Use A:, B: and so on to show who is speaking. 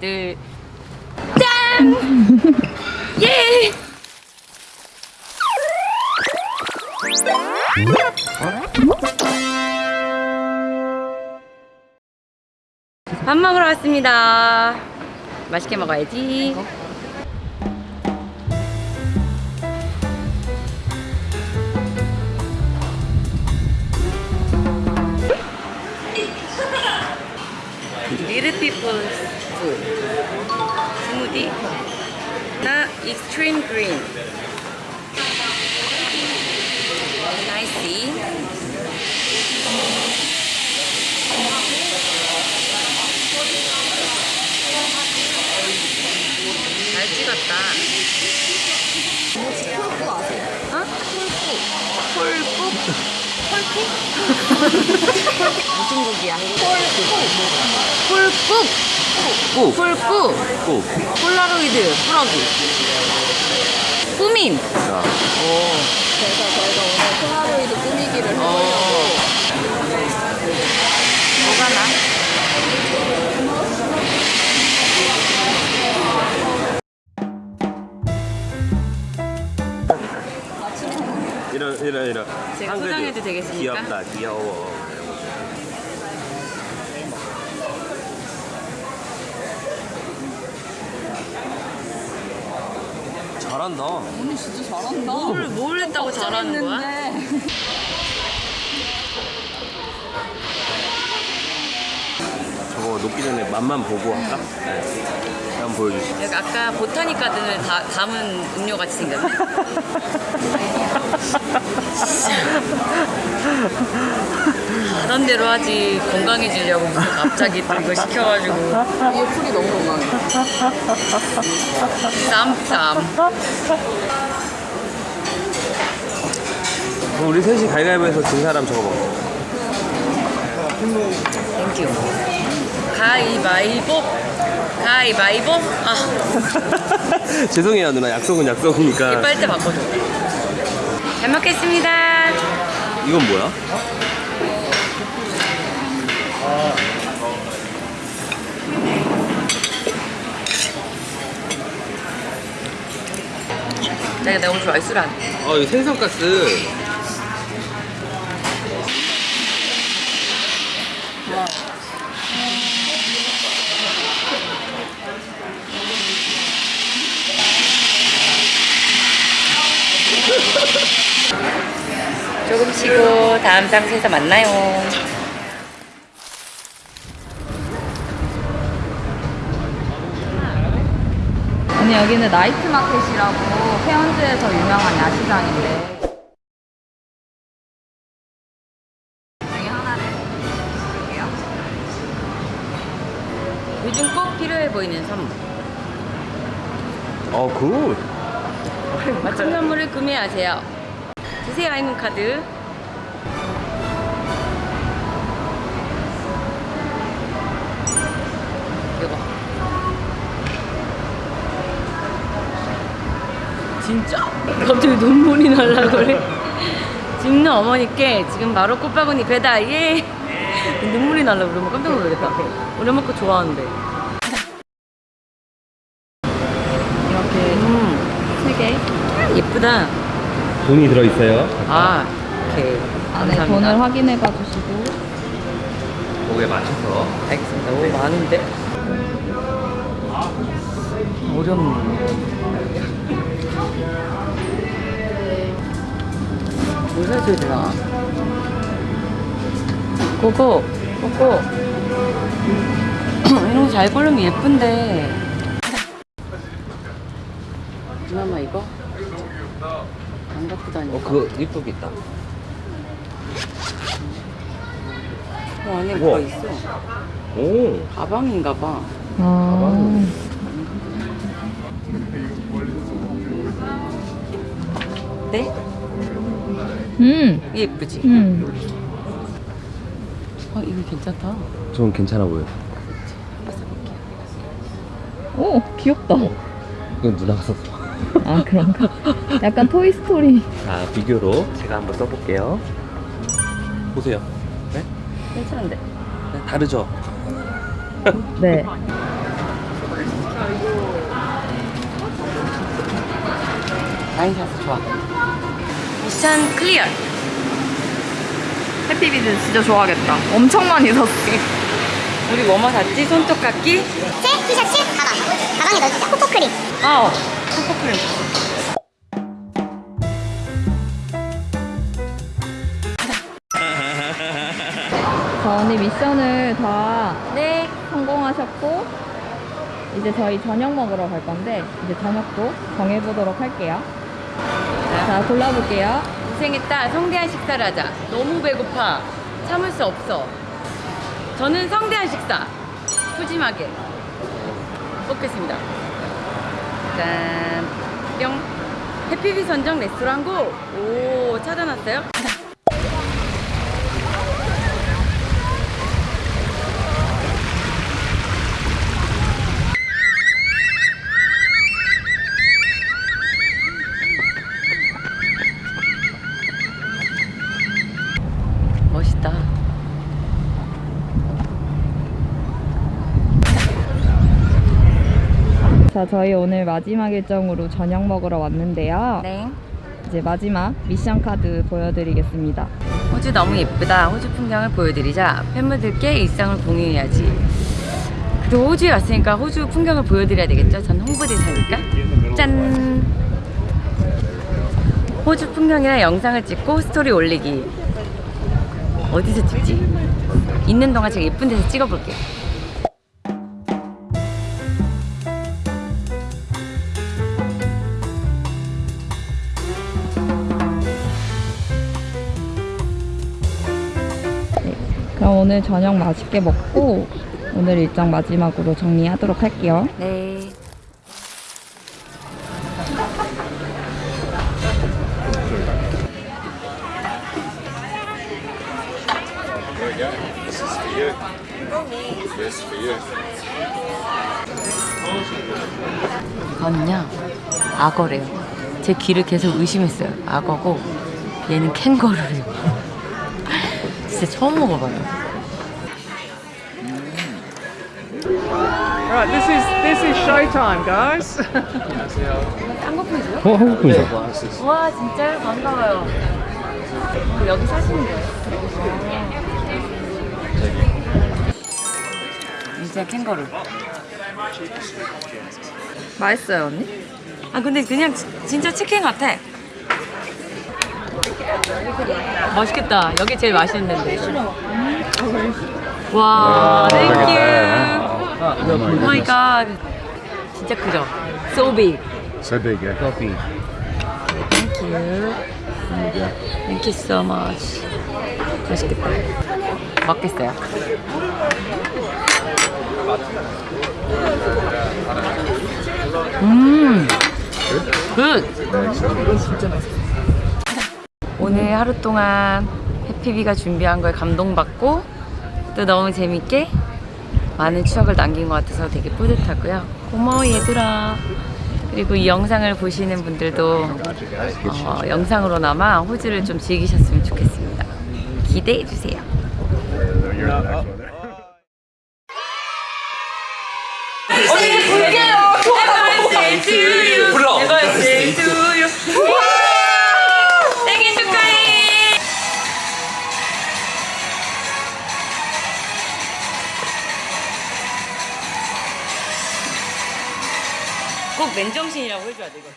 A: 둘, 짠! 예! 밥 먹으러 왔습니다. 맛있게 먹어야지. Green. Nice. 잘 찍었다. 어? 폴국. 폴국? 무슨 국이야? 폴국.
B: 꾹!
A: 폴국.
B: 꾹!
A: 폴라로이드 플러그. 꾸밈.
B: 자,
A: 오.
C: 그래서 저희가 오늘 폴라로이드 꾸미기를
A: 어.
C: 해보려고
A: 뭐가 나? 포장해도 되겠습니까?
B: 귀엽다, 귀여워. 잘한다.
C: 언니 진짜 잘한다
A: 뭘, 뭘 했다고 잘하는 거야?
B: 저거 녹기 전에 맛만 보고 할까? 네. 한번 보여주시죠.
A: 여기 아까 보타닉 가든을 다, 담은 음료 같이 생겼네. 하던 대로 하지 건강해지려고 무슨 갑자기 또 이거 시켜가지고
C: 이게 풀이 너무 건강해
A: 쌈쌈
B: 그럼 우리 셋이 가위바위보해서 진 사람 저거 먹어.
A: 땡큐 가위바위보 가위바위보 아
B: 죄송해요 누나 약속은 약속이니까.
A: 이빨 때 바꿔줘 잘 먹겠습니다
B: 이건 뭐야?
A: 내가 너무 좋아해 술안
B: 어 이거 생선가스.
A: 쉬고 다음 장소에서 만나요.
C: 언니 여기는 night market이라고 케언즈에서 유명한 야시장인데.
A: 요즘 꼭 필요해 보이는 선물.
B: 어 good.
A: 맞춤 선물을 구매하세요. 주세요 아이문 카드 진짜? 갑자기 눈물이 날라 그래 찍는 어머니께 지금 바로 꽃바구니 배달 예 눈물이 날라 그러면 깜짝 놀라겠다 우리 엄마 거 좋아하는데
C: 이렇게
A: 음
C: 세개
A: 예쁘다
B: 돈이 들어 있어요.
A: 아 오케이
C: 안에
A: 감사합니다.
C: 돈을 확인해 가 주시고
B: 거기에 맞춰서.
A: 알겠습니다. 오 많은데 어렵네. 뭘 사줘야 되나? 고고 고고 이런 거 잘 고르면 예쁜데. 누나마 이거 안 갖고 다니.
B: 어 그거 이쁘게 있다.
A: 어, 안에. 뭐가 있어?
B: 오.
A: 가방인가 봐.
C: 아,
A: 네?
C: 음.
A: 이게 예쁘지?
C: 음.
A: 아, 이거 괜찮다.
B: 좀 괜찮아 보여.
C: 오, 귀엽다.
B: 어, 이건 누나가 썼어.
C: 아, 그런가? 약간 토이스토리.
B: 자, 비교로 제가 한번 써볼게요. 보세요. 네?
A: 괜찮은데?
B: 네, 다르죠?
C: 네.
A: 라인샷 좋아. 미션 클리어.
C: 해피비즈 진짜 좋아하겠다. 엄청 많이 샀어.
A: 우리 뭐뭐 샀지? 손톱 깎기?
D: 새 티셔츠 가방 가방에 넣어주자 코코크림
A: 어. 코코크림.
C: 자, 언니 미션을 다
A: 네.
C: 성공하셨고 이제 저희 저녁 먹으러 갈 건데 이제 저녁도 정해보도록 할게요. 자, 골라볼게요.
A: 고생했다. 성대한 식사를 하자. 너무 배고파. 참을 수 없어. 저는 성대한 식사. 푸짐하게. 먹겠습니다. 짠. 뿅. 해피비 선정 레스토랑고. 오, 찾아놨어요? 멋있다.
C: 자, 저희 오늘 마지막 일정으로 저녁 먹으러 왔는데요.
A: 네.
C: 이제 마지막 미션 카드 보여드리겠습니다.
A: 호주 너무 예쁘다. 호주 풍경을 보여드리자. 팬분들께 일상을 공유해야지. 그래도 호주에 왔으니까 호주 풍경을 보여드려야 되겠죠? 전 홍보대사니까. 짠! 호주 풍경이랑 영상을 찍고 스토리 올리기. 어디서 찍지? 있는 동안 제가 예쁜 데서 찍어볼게요.
C: 그럼 오늘 저녁 맛있게 먹고 오늘 일정 마지막으로 정리하도록 할게요.
A: 네. 이건요 악어래요 제 귀를 계속 의심했어요 악어고 얘는 캥거루래요 진짜 처음 먹어봐요
E: Right, this is this is showtime, guys.
A: 쌍꺼풀이세요?
B: 어, 한국 분이죠?
A: 와 진짜요? 반가워요 그 여기 사시는 거예요? 진짜 캥거루
C: 맛있어요, 언니?
A: 아 근데 그냥 지- 진짜 치킨 같아 맛있겠다 여기 제일 맛있는데 와 thank you oh my god 진짜 크죠? So big
F: So big, yeah.
B: 커피.
A: Thank you Thank you so much 맛있겠다 먹겠어요 음 good! 오늘 하루 동안 해피비가 준비한 거에 감동받고 또 너무 재밌게 많은 추억을 남긴 것 같아서 되게 뿌듯하고요. 고마워 얘들아. 그리고 이 영상을 보시는 분들도 어, 영상으로나마 호주를 좀 즐기셨으면 좋겠습니다. 기대해 주세요. 꼭 맨정신이라고 해줘야 돼 이거.